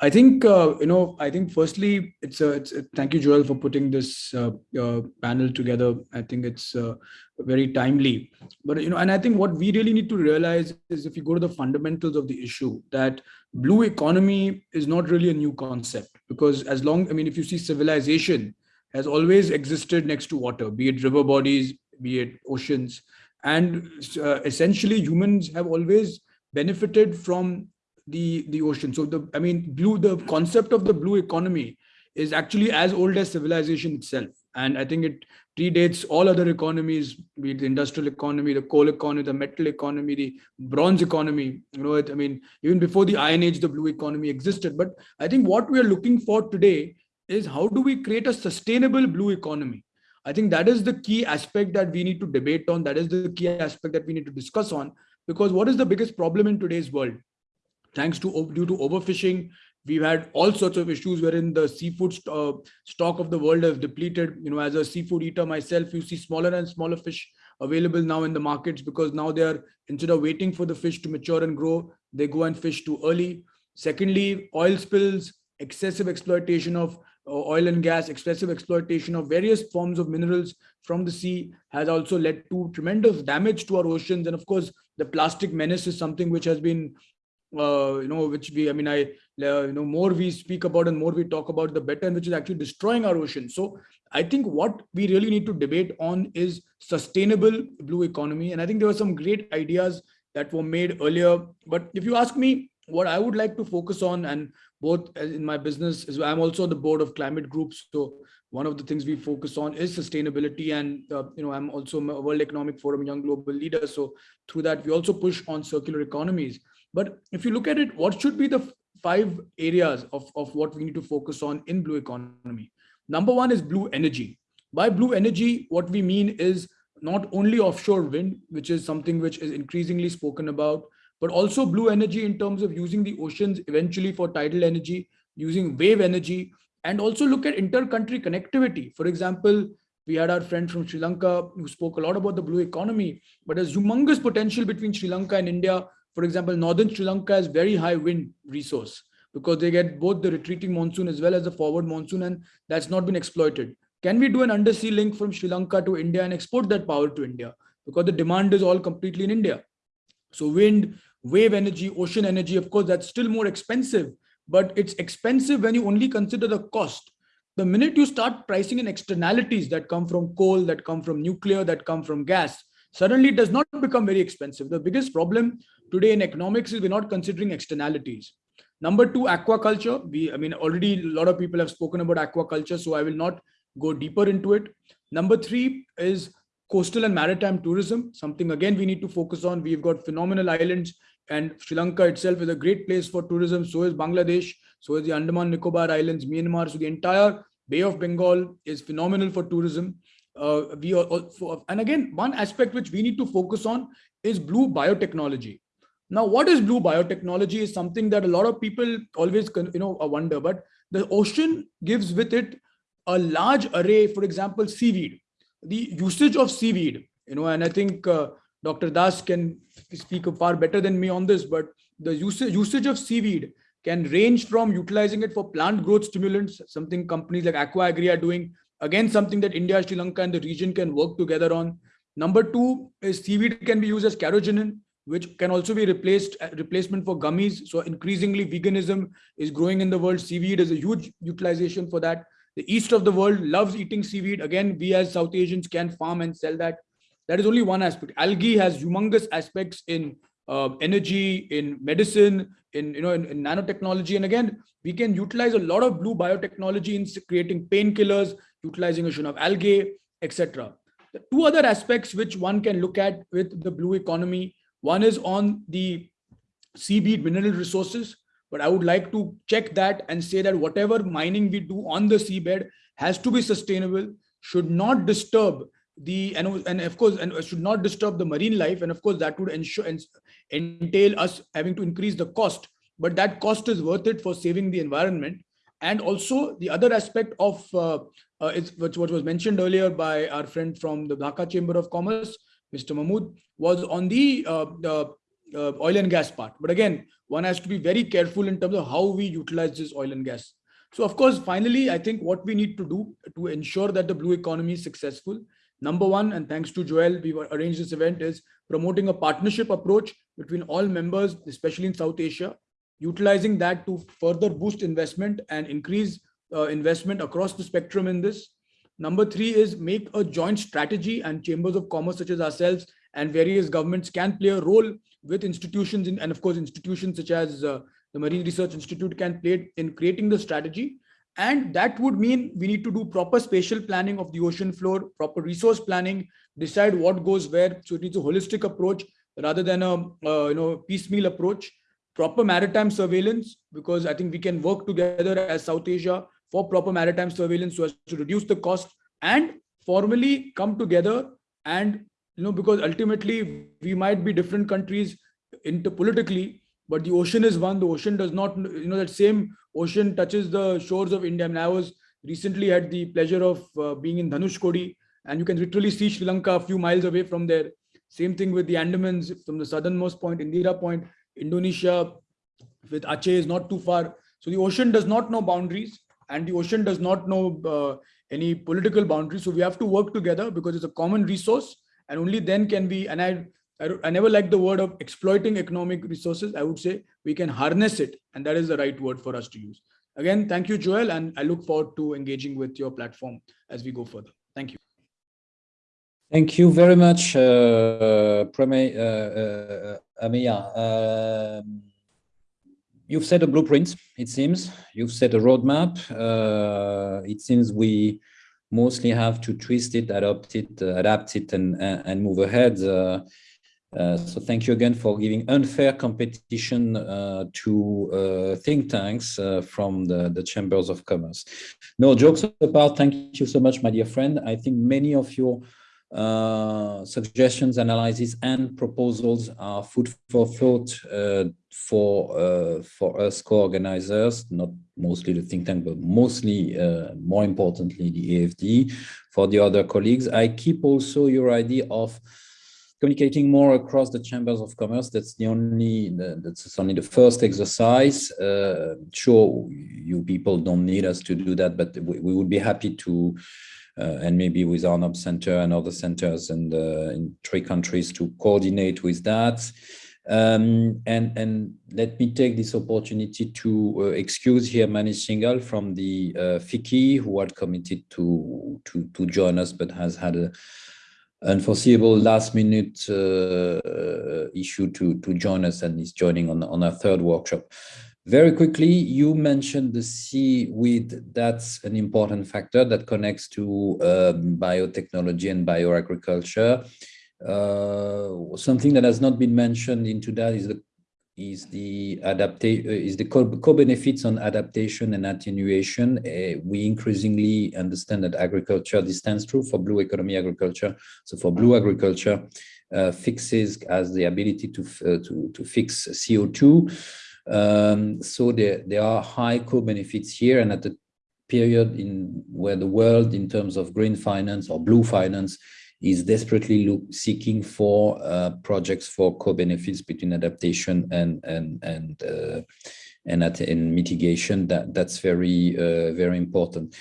I think uh, you know. I think firstly, it's a, it's a, thank you, Joel, for putting this uh, uh, panel together. I think it's uh, very timely. But you know, and I think what we really need to realize is if you go to the fundamentals of the issue, that blue economy is not really a new concept because as long I mean, if you see civilization has always existed next to water, be it river bodies, be it oceans, and uh, essentially humans have always benefited from the the ocean. So the i mean blue the concept of the blue economy is actually as old as civilization itself. And i think it predates all other economies be it the industrial economy the coal economy the metal economy the bronze economy you know it, i mean even before the iron age the blue economy existed. But i think what we are looking for today is how do we create a sustainable blue economy? I think that is the key aspect that we need to debate on. That is the key aspect that we need to discuss on. Because what is the biggest problem in today's world thanks to due to overfishing we've had all sorts of issues wherein the seafood st uh, stock of the world has depleted. You know as a seafood eater myself you see smaller and smaller fish available now in the markets because now they are instead of waiting for the fish to mature and grow they go and fish too early. Secondly oil spills excessive exploitation of uh, oil and gas excessive exploitation of various forms of minerals from the sea has also led to tremendous damage to our oceans. And of course the plastic menace is something which has been uh, you know, which we, I mean, I, uh, you know, more we speak about and more we talk about, the better, and which is actually destroying our ocean. So I think what we really need to debate on is sustainable blue economy. And I think there were some great ideas that were made earlier. But if you ask me, what I would like to focus on, and both in my business, is I'm also on the board of climate groups. So one of the things we focus on is sustainability, and uh, you know, I'm also a World Economic Forum Young Global Leader. So through that, we also push on circular economies. But if you look at it, what should be the five areas of, of what we need to focus on in blue economy? Number one is blue energy. By blue energy, what we mean is not only offshore wind, which is something which is increasingly spoken about, but also blue energy in terms of using the oceans eventually for tidal energy, using wave energy, and also look at inter-country connectivity. For example, we had our friend from Sri Lanka who spoke a lot about the blue economy, but there's humongous potential between Sri Lanka and India for example, northern Sri Lanka has very high wind resource because they get both the retreating monsoon as well as the forward monsoon and that's not been exploited. Can we do an undersea link from Sri Lanka to India and export that power to India? Because the demand is all completely in India. So wind, wave energy, ocean energy, of course, that's still more expensive, but it's expensive when you only consider the cost. The minute you start pricing in externalities that come from coal, that come from nuclear, that come from gas, suddenly it does not become very expensive. The biggest problem today in economics is we're not considering externalities. Number two, aquaculture. We, I mean, already a lot of people have spoken about aquaculture, so I will not go deeper into it. Number three is coastal and maritime tourism, something again we need to focus on. We've got phenomenal islands and Sri Lanka itself is a great place for tourism. So is Bangladesh, so is the Andaman Nicobar Islands, Myanmar. So the entire Bay of Bengal is phenomenal for tourism uh, we are also, and again, one aspect which we need to focus on is blue biotechnology. Now, what is blue biotechnology is something that a lot of people always, you know, wonder, but the ocean gives with it a large array, for example, seaweed, the usage of seaweed, you know, and I think uh, Dr. Das can speak far better than me on this, but the usage, usage of seaweed can range from utilizing it for plant growth stimulants, something companies like AquAgri are doing, Again, something that India, Sri Lanka, and the region can work together on. Number two is seaweed can be used as carrageenan, which can also be replaced uh, replacement for gummies. So increasingly veganism is growing in the world. Seaweed is a huge utilization for that. The east of the world loves eating seaweed. Again, we as South Asians can farm and sell that. That is only one aspect. Algae has humongous aspects in uh, energy, in medicine, in you know in, in nanotechnology. And again, we can utilize a lot of blue biotechnology in creating painkillers, utilizing utilization of algae, etc. The two other aspects which one can look at with the blue economy, one is on the seabed mineral resources, but I would like to check that and say that whatever mining we do on the seabed has to be sustainable, should not disturb the and, and of course and should not disturb the marine life and of course that would ensure and entail us having to increase the cost but that cost is worth it for saving the environment and also the other aspect of uh, uh, which what was mentioned earlier by our friend from the Dhaka Chamber of Commerce, Mr. Mahmood, was on the, uh, the uh, oil and gas part. But again, one has to be very careful in terms of how we utilize this oil and gas. So of course, finally, I think what we need to do to ensure that the blue economy is successful, number one, and thanks to Joel, we've arranged this event, is promoting a partnership approach between all members, especially in South Asia, utilizing that to further boost investment and increase uh, investment across the spectrum in this. Number three is make a joint strategy and chambers of commerce such as ourselves and various governments can play a role with institutions in, and of course institutions such as uh, the Marine Research Institute can play it in creating the strategy. And that would mean we need to do proper spatial planning of the ocean floor, proper resource planning, decide what goes where. So it needs a holistic approach rather than a uh, you know piecemeal approach. Proper maritime surveillance, because I think we can work together as South Asia for proper maritime surveillance so as to reduce the cost and formally come together and you know because ultimately we might be different countries interpolitically but the ocean is one. The ocean does not you know that same ocean touches the shores of india. I, mean, I was recently had the pleasure of uh, being in dhanushkodi and you can literally see sri lanka a few miles away from there. Same thing with the andamans from the southernmost point indira point indonesia with aceh is not too far. So the ocean does not know boundaries and the ocean does not know uh, any political boundaries. So we have to work together because it's a common resource and only then can we and i I, I never like the word of exploiting economic resources. I would say we can harness it, and that is the right word for us to use. Again, thank you, Joel, and I look forward to engaging with your platform as we go further. Thank you. Thank you very much, uh, Pramay, uh, uh, Um, you've set a blueprint, it seems. You've set a roadmap. Uh, it seems we mostly have to twist it, adapt it, uh, adapt it, and, and move ahead. Uh, so thank you again for giving unfair competition uh, to uh, think tanks uh, from the, the chambers of commerce. No jokes apart, thank you so much, my dear friend. I think many of your uh, suggestions, analyses, and proposals are food for thought for for us co-organizers, not mostly the think tank, but mostly, more importantly, the AFD. For the other colleagues, I keep also your idea of communicating more across the chambers of commerce. That's the only that's only the first exercise. Uh, sure, you people don't need us to do that, but we, we would be happy to, uh, and maybe with Arnob Center and other centers and uh, in three countries to coordinate with that. Um, and and let me take this opportunity to uh, excuse here Manish Singhal from the uh, FICCI who had committed to to to join us but has had a unforeseeable last minute uh, issue to, to join us and is joining on, on our third workshop. Very quickly, you mentioned the seaweed. That's an important factor that connects to um, biotechnology and bioagriculture. Uh, something that has not been mentioned into that is the is the adaptation uh, is the co-benefits on adaptation and attenuation. Uh, we increasingly understand that agriculture, this stands true for blue economy agriculture. So for blue agriculture, uh, fixes as the ability to, uh, to, to fix CO2. Um, so there, there are high co-benefits here and at the period in where the world in terms of green finance or blue finance is desperately look, seeking for uh, projects for co-benefits between adaptation and and and uh, and, at, and mitigation. That that's very uh, very important.